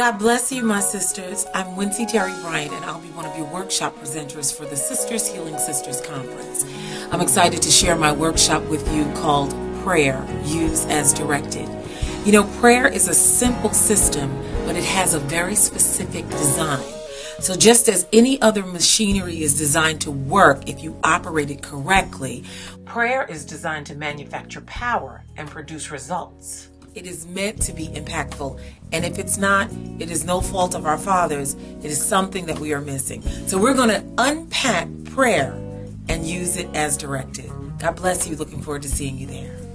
God bless you, my sisters. I'm Wincy Terry Bryant, and I'll be one of your workshop presenters for the Sisters Healing Sisters Conference. I'm excited to share my workshop with you called Prayer Use as Directed. You know, prayer is a simple system, but it has a very specific design. So just as any other machinery is designed to work if you operate it correctly, prayer is designed to manufacture power and produce results. It is meant to be impactful. And if it's not, it is no fault of our fathers. It is something that we are missing. So we're going to unpack prayer and use it as directed. God bless you. Looking forward to seeing you there.